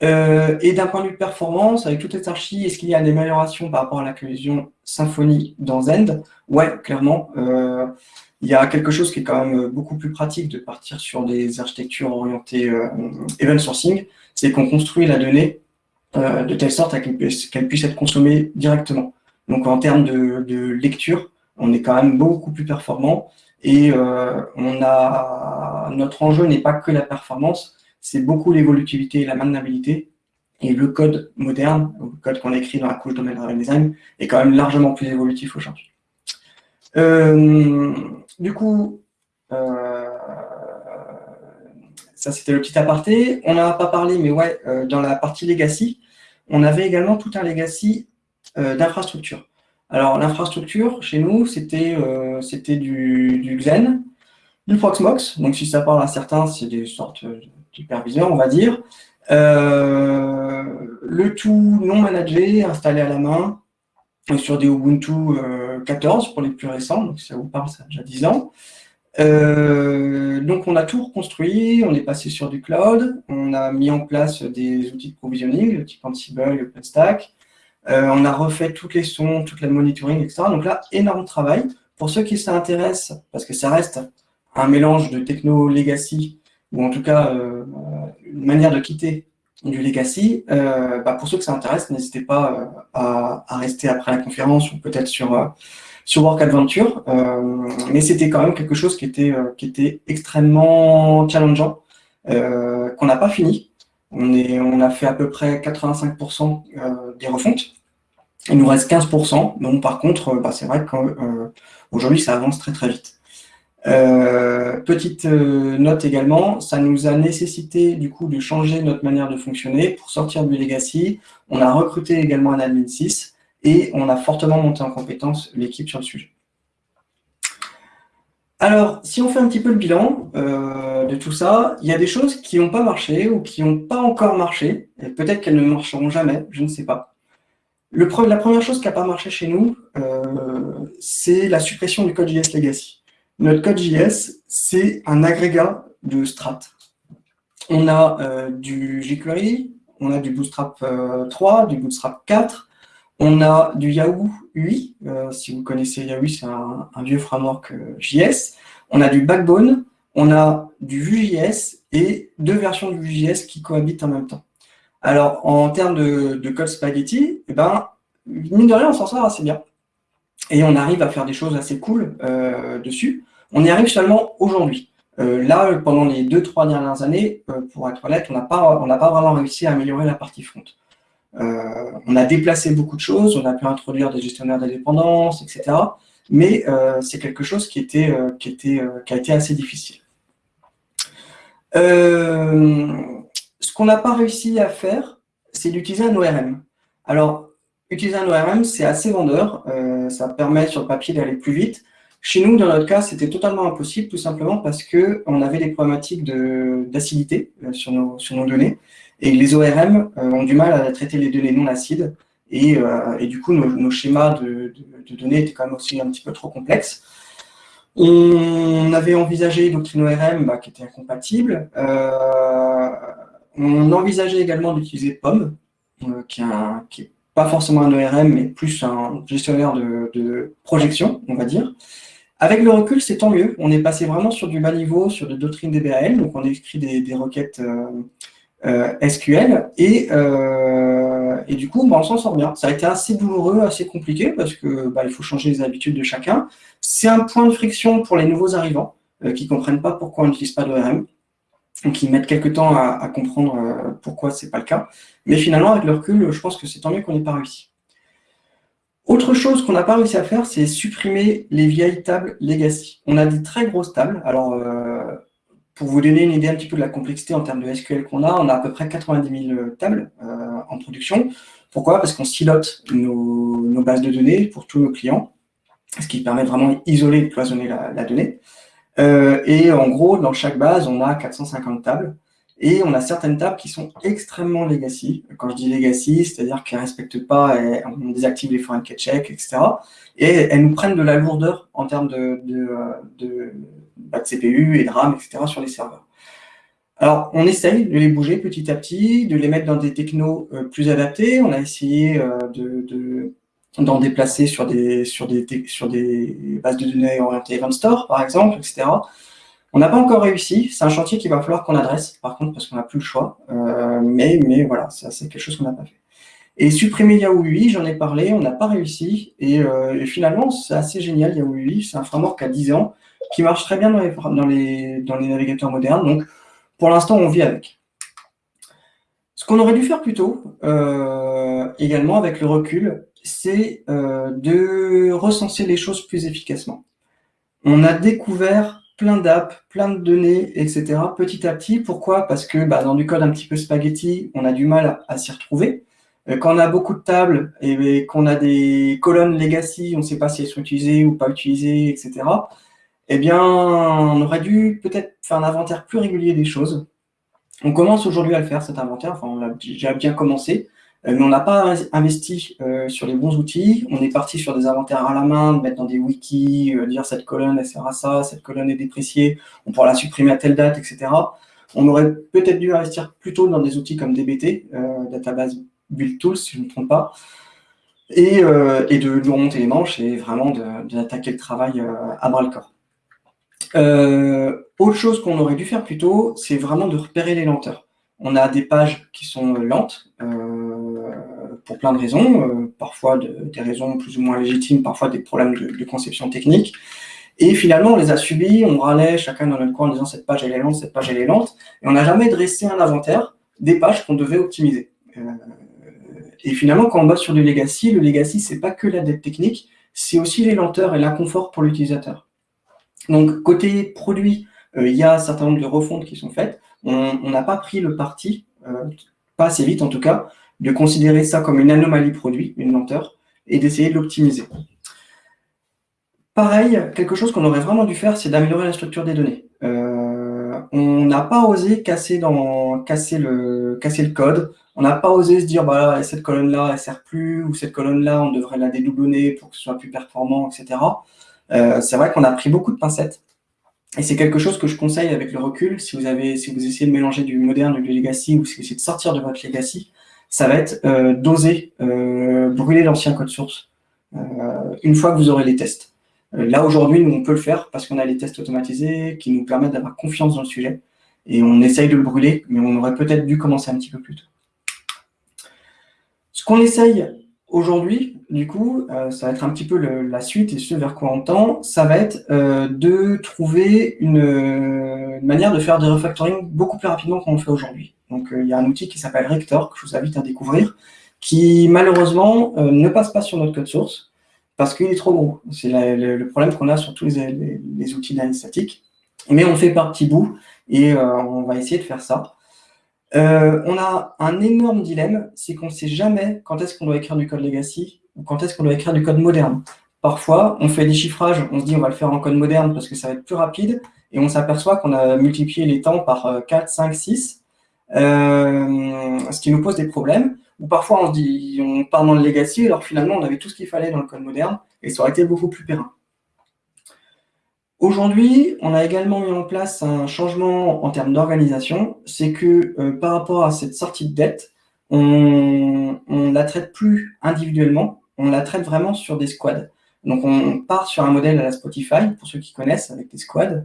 et d'un point de vue performance, avec toute cette archi, est-ce qu'il y a une amélioration par rapport à la collision Symfony dans Zend? Ouais, clairement. Il y a quelque chose qui est quand même beaucoup plus pratique de partir sur des architectures orientées event sourcing, c'est qu'on construit la donnée de telle sorte qu'elle puisse, être consommée directement. Donc en termes de, lecture, on est quand même beaucoup plus performant et euh, on a notre enjeu n'est pas que la performance, c'est beaucoup l'évolutivité et la maintenabilité. Et le code moderne, le code qu'on écrit dans la couche domaine driven design, est quand même largement plus évolutif aujourd'hui. Euh, du coup, euh, ça c'était le petit aparté. On n'en a pas parlé, mais ouais, dans la partie legacy, on avait également tout un legacy d'infrastructure. Alors, l'infrastructure, chez nous, c'était euh, du, du, Xen, du Proxmox. Donc, si ça parle à certains, c'est des sortes d'hyperviseurs, on va dire. Euh, le tout non managé, installé à la main, sur des Ubuntu 14 euh, pour les plus récents. Donc, ça vous parle, ça a déjà 10 ans. donc, on a tout reconstruit, on est passé sur du cloud, on a mis en place des outils de provisioning, le type Ansible, OpenStack, euh, on a refait toutes les sons, toute la monitoring, etc. Donc là, énorme travail. Pour ceux qui s'intéressent, parce que ça reste un mélange de techno legacy, ou en tout cas euh, une manière de quitter du legacy, euh, bah, pour ceux que ça intéresse, n'hésitez pas à, rester après la conférence ou peut-être sur, sur Work Adventure. mais c'était quand même quelque chose qui était, qui était extrêmement challengeant, qu'on n'a pas fini. On, est, on a fait à peu près 85% des refontes. Il nous reste 15%, donc par contre, euh, bah, c'est vrai qu'aujourd'hui, euh, ça avance très très vite. Euh, petite note également, ça nous a nécessité du coup de changer notre manière de fonctionner pour sortir du legacy. On a recruté également un admin 6 et on a fortement monté en compétence l'équipe sur le sujet. Alors, si on fait un petit peu le bilan de tout ça, il y a des choses qui n'ont pas marché ou qui n'ont pas encore marché, et peut-être qu'elles ne marcheront jamais, je ne sais pas la première chose qui n'a pas marché chez nous, euh, c'est la suppression du code JS Legacy. Notre code JS, c'est un agrégat de strat. On a euh, du jQuery, on a du Bootstrap 3, euh, du Bootstrap 4, on a du Yahoo UI, si vous connaissez Yahoo, c'est un, vieux framework JS. On a du Backbone, on a du Vue.js et deux versions du Vue.js qui cohabitent en même temps. Alors, en termes de, code spaghetti, eh ben, mine de rien, on s'en sort assez bien. Et on arrive à faire des choses assez cool euh, dessus. On y arrive seulement aujourd'hui. Euh, là, pendant les deux, trois dernières années, euh, pour être honnête, on n'a pas, vraiment réussi à améliorer la partie front. on a déplacé beaucoup de choses, on a pu introduire des gestionnaires d'indépendance, etc. Mais c'est quelque chose qui, était, qui, a été assez difficile. Ce qu'on n'a pas réussi à faire, c'est d'utiliser un ORM. Alors, utiliser un ORM, c'est assez vendeur. Euh, ça permet sur le papier d'aller plus vite. Chez nous, dans notre cas, c'était totalement impossible, tout simplement parce qu'on avait des problématiques d'acidité euh, sur, nos, données. Et les ORM euh, ont du mal à traiter les données non acides. Et, du coup, nos, schémas de, données étaient quand même aussi un petit peu trop complexes. On avait envisagé Doctrine ORM bah, qui était incompatible. On envisageait également d'utiliser POM, euh, qui n'est pas forcément un ORM, mais plus un gestionnaire de, projection, on va dire. Avec le recul, c'est tant mieux. On est passé vraiment sur du bas niveau, sur de doctrines DBAL, donc on a écrit des, requêtes euh, euh, SQL, et, et, du coup, bah, on s'en sort bien. Ça a été assez douloureux, assez compliqué, parce que bah, il faut changer les habitudes de chacun. C'est un point de friction pour les nouveaux arrivants, qui ne comprennent pas pourquoi on n'utilise pas d'ORM ils mettent quelques temps à, comprendre euh, pourquoi ce n'est pas le cas. Mais finalement, avec le recul, je pense que c'est tant mieux qu'on n'ait pas réussi. Autre chose qu'on n'a pas réussi à faire, c'est supprimer les vieilles tables legacy. On a des très grosses tables. Alors, euh, pour vous donner une idée un petit peu de la complexité en termes de SQL qu'on a, on a à peu près 90 000 tables euh, en production. Pourquoi? Parce qu'on silote nos, bases de données pour tous nos clients, ce qui permet vraiment d'isoler et de cloisonner la donnée. Euh, et en gros, dans chaque base, on a 450 tables. Et on a certaines tables qui sont extrêmement legacy. Quand je dis legacy, c'est-à-dire qu'elles ne respectent pas, on désactive les foreign check, etc. Et elles nous prennent de la lourdeur en termes de, de, de, bah, CPU et de RAM, etc. sur les serveurs. Alors, on essaye de les bouger petit à petit, de les mettre dans des technos plus adaptés. On a essayé de, d'en déplacer sur des, sur, des, sur des bases de données orientées Event Store, par exemple, etc. On n'a pas encore réussi. C'est un chantier qu'il va falloir qu'on adresse, par contre, parce qu'on n'a plus le choix. Euh, mais, mais voilà, c'est quelque chose qu'on n'a pas fait. Et supprimer Yahoo UI, j'en ai parlé, on n'a pas réussi. Et, euh, finalement, c'est assez génial, Yahoo UI. C'est un framework à 10 ans qui marche très bien dans les, navigateurs modernes. Donc, pour l'instant, on vit avec. Ce qu'on aurait dû faire plus tôt, euh, également avec le recul, c'est de recenser les choses plus efficacement. On a découvert plein d'apps, plein de données, etc. petit à petit. Pourquoi? Parce que bah, dans du code un petit peu spaghetti, on a du mal à, s'y retrouver. Euh, quand on a beaucoup de tables et, qu'on a des colonnes legacy, on ne sait pas si elles sont utilisées ou pas utilisées, etc. Eh bien, on aurait dû peut-être faire un inventaire plus régulier des choses. On commence aujourd'hui à le faire, cet inventaire. Enfin, on a déjà bien commencé. Euh, mais on n'a pas investi euh, sur les bons outils. On est parti sur des inventaires à la main, de mettre dans des wikis, euh, dire cette colonne elle sert à ça, cette colonne est dépréciée, on pourra la supprimer à telle date, etc. On aurait peut-être dû investir plutôt dans des outils comme DBT, Database Build Tools, si je ne me trompe pas, et, de nous remonter les manches et vraiment d'attaquer le travail à bras-le-corps. autre chose qu'on aurait dû faire plus tôt, c'est vraiment de repérer les lenteurs. On a des pages qui sont lentes, pour plein de raisons, euh, parfois des raisons plus ou moins légitimes, parfois des problèmes de, conception technique. Et finalement, on les a subis, on râlait chacun dans notre coin en disant cette page elle est lente, cette page elle est lente, et on n'a jamais dressé un inventaire des pages qu'on devait optimiser. Euh, et finalement, quand on bosse sur du legacy, le legacy, c'est pas que la dette technique, c'est aussi les lenteurs et l'inconfort pour l'utilisateur. Donc, côté produit, euh, il y a un certain nombre de refontes qui sont faites. On n'a pas pris le parti, pas assez vite en tout cas, de considérer ça comme une anomalie produit, une lenteur, et d'essayer de l'optimiser. Pareil, quelque chose qu'on aurait vraiment dû faire, c'est d'améliorer la structure des données. Euh, on n'a pas osé casser, dans, le code, on n'a pas osé se dire, bah, cette colonne-là, elle sert plus, ou cette colonne-là, on devrait la dédoublonner pour que ce soit plus performant, etc. Euh, c'est vrai qu'on a pris beaucoup de pincettes. Et c'est quelque chose que je conseille avec le recul, si vous, avez, si vous essayez de mélanger du moderne ou du legacy, ou si vous essayez de sortir de votre legacy, ça va être euh, d'oser euh, brûler l'ancien code source euh, une fois que vous aurez les tests. là, aujourd'hui, nous, on peut le faire parce qu'on a les tests automatisés qui nous permettent d'avoir confiance dans le sujet. Et on essaye de le brûler, mais on aurait peut-être dû commencer un petit peu plus tôt. Ce qu'on essaye aujourd'hui, du coup, ça va être un petit peu la suite et ce vers quoi on tend, ça va être de trouver une, manière de faire des refactoring beaucoup plus rapidement qu'on le fait aujourd'hui. Donc, euh, il y a un outil qui s'appelle Rector, que je vous invite à découvrir, qui malheureusement euh, ne passe pas sur notre code source parce qu'il est trop gros. C'est le, problème qu'on a sur tous les, outils d'analyse statique. Mais on fait par petits bouts et euh, on va essayer de faire ça. On a un énorme dilemme, c'est qu'on ne sait jamais quand est-ce qu'on doit écrire du code legacy ou quand est-ce qu'on doit écrire du code moderne. Parfois, on fait des chiffrages, on se dit on va le faire en code moderne parce que ça va être plus rapide, et on s'aperçoit qu'on a multiplié les temps par 4, 5, 6, euh, ce qui nous pose des problèmes, ou parfois on se dit, on part dans le legacy, alors finalement on avait tout ce qu'il fallait dans le code moderne, et ça aurait été beaucoup plus périn. Aujourd'hui, on a également mis en place un changement en termes d'organisation, c'est que euh, par rapport à cette sortie de dette, on ne la traite plus individuellement, on la traite vraiment sur des squads. Donc on part sur un modèle à la Spotify, pour ceux qui connaissent, avec des squads,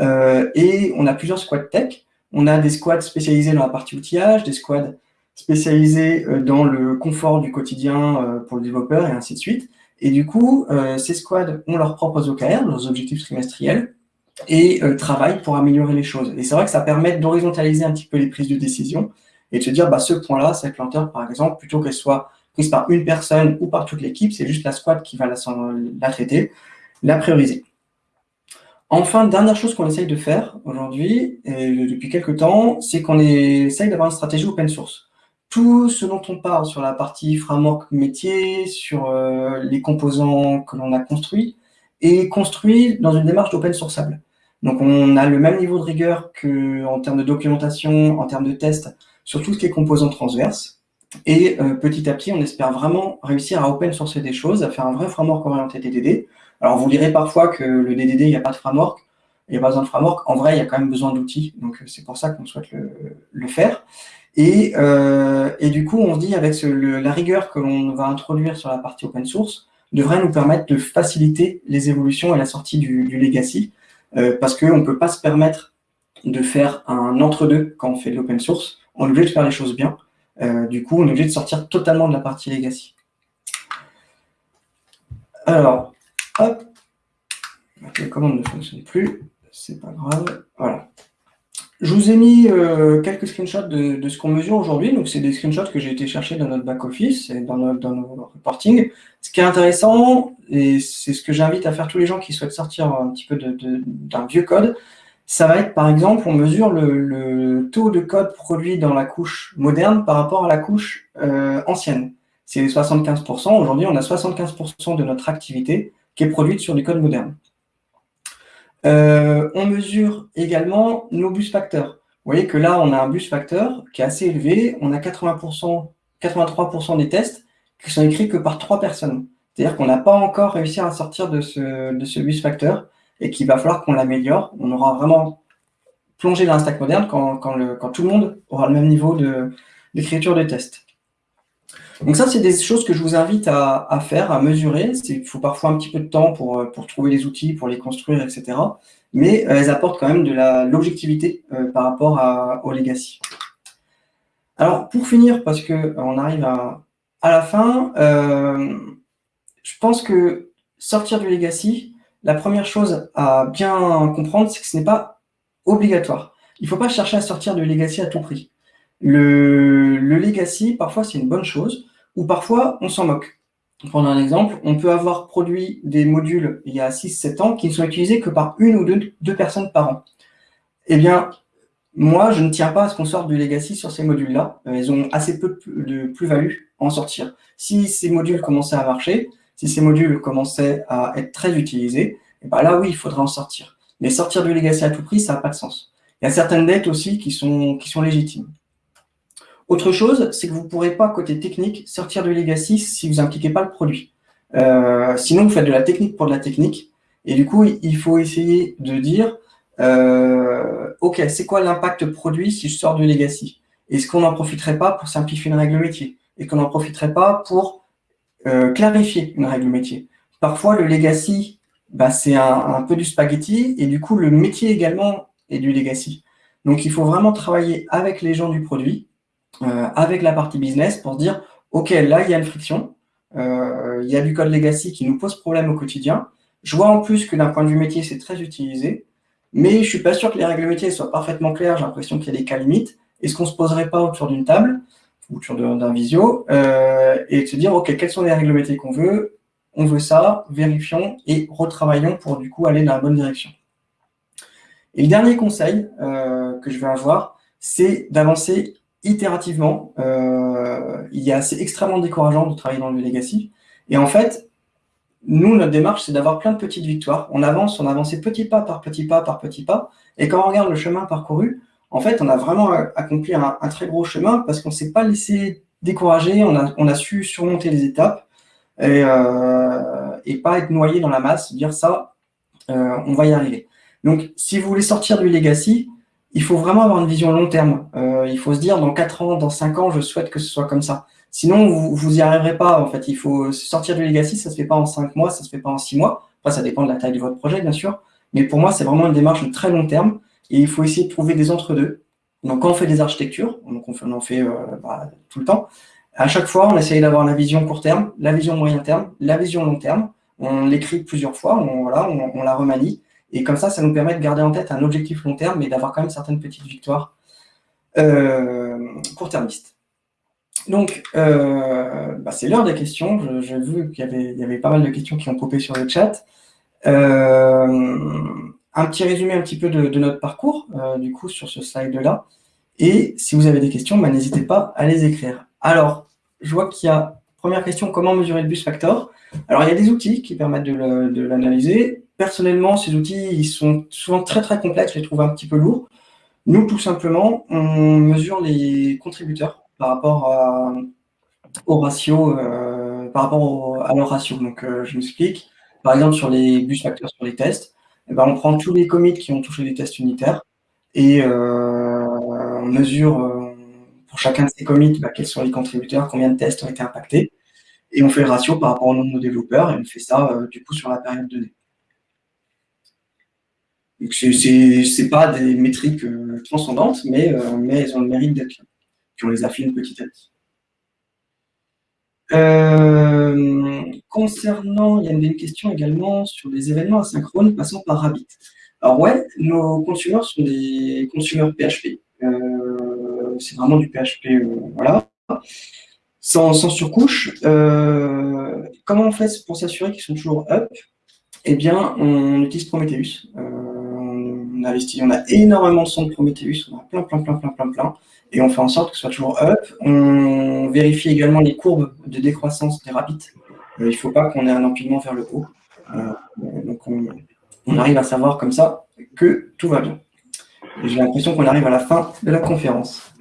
euh, et on a plusieurs squads tech, on a des squads spécialisés dans la partie outillage, des squads spécialisés euh, dans le confort du quotidien euh, pour le développeur et ainsi de suite. Et du coup, euh, ces squads ont leurs propres OKR, leurs objectifs trimestriels, et travaillent pour améliorer les choses. Et c'est vrai que ça permet d'horizontaliser un petit peu les prises de décision et de se dire, bah, ce point-là, cette lenteur, par exemple, plutôt qu'elle soit prise par une personne ou par toute l'équipe, c'est juste la squad qui va la, la traiter, la prioriser. Enfin, dernière chose qu'on essaye de faire aujourd'hui, et depuis quelques temps, c'est qu'on essaye d'avoir une stratégie open source. Tout ce dont on parle sur la partie framework métier, sur euh, les composants que l'on a construits, est construit dans une démarche d'open sourceable. Donc on a le même niveau de rigueur qu'en termes de documentation, en termes de tests, sur tout ce qui est composants transverses. Et euh, petit à petit, on espère vraiment réussir à open sourcer des choses, à faire un vrai framework orienté DDD, alors, vous lirez parfois que le DDD, il n'y a pas de framework. il n'y a pas besoin de framework. En vrai, il y a quand même besoin d'outils, donc c'est pour ça qu'on souhaite le, faire. Et, et, du coup, on se dit avec la rigueur que l'on va introduire sur la partie open source, devrait nous permettre de faciliter les évolutions et la sortie du, legacy, parce qu'on ne peut pas se permettre de faire un entre-deux quand on fait de l'open source. On est obligé de faire les choses bien. Euh, du coup, on est obligé de sortir totalement de la partie legacy. Alors, hop, la commande ne fonctionne plus, c'est pas grave, voilà. Je vous ai mis euh, quelques screenshots de, ce qu'on mesure aujourd'hui. Donc, c'est des screenshots que j'ai été chercher dans notre back-office et dans, notre, dans nos reporting. Ce qui est intéressant, et c'est ce que j'invite à faire tous les gens qui souhaitent sortir un petit peu d'un vieux code, ça va être, par exemple, on mesure le, taux de code produit dans la couche moderne par rapport à la couche euh, ancienne. C'est 75%. Aujourd'hui, on a 75% de notre activité qui est produite sur du code moderne. Euh, on mesure également nos bus facteurs. Vous voyez que là, on a un bus facteur qui est assez élevé. On a 80%, 83% des tests qui sont écrits que par trois personnes. C'est-à-dire qu'on n'a pas encore réussi à sortir de ce, de ce bus facteur et qu'il va falloir qu'on l'améliore. On aura vraiment plongé dans un stack moderne quand, tout le monde aura le même niveau d'écriture de, test. Donc ça, c'est des choses que je vous invite à, faire, à mesurer. Il faut parfois un petit peu de temps pour, pour trouver les outils, pour les construire, etc. Mais euh, elles apportent quand même de l'objectivité euh, par rapport au legacy. Alors, pour finir, parce qu'on euh, arrive à, la fin, je pense que sortir du legacy, la première chose à bien comprendre, c'est que ce n'est pas obligatoire. Il ne faut pas chercher à sortir de legacy à tout prix. Le, legacy, parfois, c'est une bonne chose, ou parfois, on s'en moque. Prendre un exemple, on peut avoir produit des modules il y a 6-7 ans qui ne sont utilisés que par une ou deux, personnes par an. Eh bien, moi, je ne tiens pas à ce qu'on sorte du legacy sur ces modules-là. Ils ont assez peu de plus-value à en sortir. Si ces modules commençaient à marcher, si ces modules commençaient à être très utilisés, et ben là, oui, il faudrait en sortir. Mais sortir du legacy à tout prix, ça n'a pas de sens. Il y a certaines dettes aussi qui sont légitimes. Autre chose, c'est que vous ne pourrez pas, côté technique, sortir du legacy si vous n'impliquez pas le produit. Euh, sinon, vous faites de la technique pour de la technique. Et du coup, il faut essayer de dire, euh, OK, c'est quoi l'impact produit si je sors du legacy? Est-ce qu'on n'en profiterait pas pour simplifier une règle métier? Et qu'on n'en profiterait pas pour euh, clarifier une règle métier? Parfois, le legacy, bah, c'est un, peu du spaghetti, et du coup, le métier également est du legacy. Donc, il faut vraiment travailler avec les gens du produit, euh, avec la partie business, pour dire, OK, là, il y a une friction, euh, il y a du code legacy qui nous pose problème au quotidien. Je vois en plus que d'un point de vue métier, c'est très utilisé, mais je ne suis pas sûr que les règles métiers soient parfaitement claires, j'ai l'impression qu'il y a des cas limites. Est-ce qu'on ne se poserait pas autour d'une table autour d'un visio, euh, et de se dire, OK, quelles sont les règles métiers qu'on veut? On veut ça, vérifions et retravaillons pour du coup aller dans la bonne direction. Et le dernier conseil euh, que je vais avoir, c'est d'avancer itérativement. Euh, il y a, c'est extrêmement décourageant de travailler dans le legacy. Et en fait, nous, notre démarche, c'est d'avoir plein de petites victoires. On avance, on avance petit pas par petit pas par petit pas. Et quand on regarde le chemin parcouru, en fait, on a vraiment accompli un, très gros chemin parce qu'on ne s'est pas laissé décourager, on a, su surmonter les étapes euh, et, pas être noyé dans la masse, dire ça, euh, on va y arriver. Donc, si vous voulez sortir du legacy, il faut vraiment avoir une vision long terme. Euh, il faut se dire, dans 4 ans, dans 5 ans, je souhaite que ce soit comme ça. Sinon, vous n'y arriverez pas. En fait, il faut sortir du legacy, ça se fait pas en 5 mois, ça se fait pas en 6 mois. Après, ça dépend de la taille de votre projet, bien sûr. Mais pour moi, c'est vraiment une démarche de très long terme. Et il faut essayer de trouver des entre-deux. Donc, quand on fait des architectures, donc on, en fait euh, bah, tout le temps, à chaque fois, on essaye d'avoir la vision court terme, la vision moyen terme, la vision long terme. On l'écrit plusieurs fois, on, voilà, on, la remanie. Et comme ça, ça nous permet de garder en tête un objectif long terme, mais d'avoir quand même certaines petites victoires euh, court-termistes. Donc, euh, bah, c'est l'heure des questions. J'ai vu qu'il y, avait, pas mal de questions qui ont popé sur le chat. Euh, un petit résumé un petit peu de, notre parcours, du coup, sur ce slide-là. Et si vous avez des questions, bah, n'hésitez pas à les écrire. Alors, je vois qu'il y a, première question, comment mesurer le bus factor? Alors, il y a des outils qui permettent de l'analyser. Personnellement, ces outils, ils sont souvent très, très complexes, je les trouve un petit peu lourds. Nous, tout simplement, on mesure les contributeurs par rapport au ratio, euh, par rapport à leur ratio. Donc, euh, je m'explique. Par exemple, sur les bus facteurs, sur les tests, eh ben, on prend tous les commits qui ont touché les tests unitaires et euh, on mesure pour chacun de ces commits bah, quels sont les contributeurs, combien de tests ont été impactés, et on fait le ratio par rapport au nombre de développeurs, et on fait ça du coup sur la période donnée. C'est pas des métriques transcendantes, mais, elles ont le mérite d'être là. Puis on les affine petit à petit. Euh, concernant, il y a une question également sur les événements asynchrones passant par Rabbit. Alors ouais, nos consommateurs sont des consommateurs PHP. Euh, c'est vraiment du PHP, euh, voilà. Sans, surcouche. comment on fait pour s'assurer qu'ils sont toujours up? Eh bien, on utilise Prometheus. On, a énormément de son de Prometheus, on a plein, plein, plein, plein, plein, plein et on fait en sorte que ce soit toujours up. On vérifie également les courbes de décroissance des rapides. Euh, il ne faut pas qu'on ait un empilement vers le haut. Euh, donc on, arrive à savoir comme ça que tout va bien. J'ai l'impression qu'on arrive à la fin de la conférence.